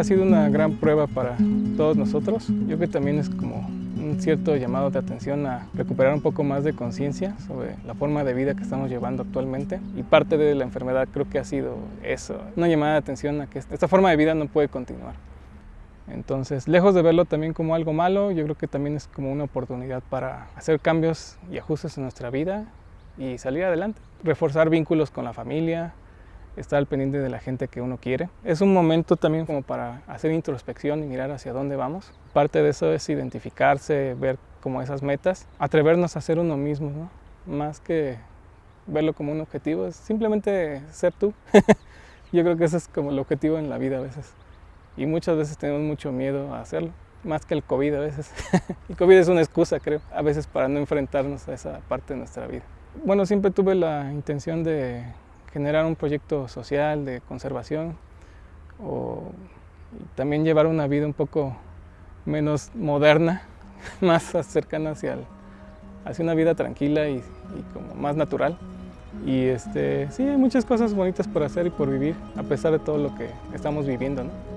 ha sido una gran prueba para todos nosotros. Yo creo que también es como un cierto llamado de atención a recuperar un poco más de conciencia sobre la forma de vida que estamos llevando actualmente. Y parte de la enfermedad creo que ha sido eso, una llamada de atención a que esta forma de vida no puede continuar. Entonces, lejos de verlo también como algo malo, yo creo que también es como una oportunidad para hacer cambios y ajustes en nuestra vida y salir adelante. Reforzar vínculos con la familia, estar al pendiente de la gente que uno quiere. Es un momento también como para hacer introspección y mirar hacia dónde vamos. Parte de eso es identificarse, ver como esas metas, atrevernos a ser uno mismo, ¿no? más que verlo como un objetivo, es simplemente ser tú. Yo creo que ese es como el objetivo en la vida a veces. Y muchas veces tenemos mucho miedo a hacerlo, más que el COVID a veces. el COVID es una excusa, creo, a veces para no enfrentarnos a esa parte de nuestra vida. Bueno, siempre tuve la intención de generar un proyecto social de conservación o también llevar una vida un poco menos moderna, más cercana hacia, hacia una vida tranquila y, como más natural. Y este, sí, hay muchas cosas bonitas por hacer y por vivir, a pesar de todo lo que estamos viviendo. ¿no?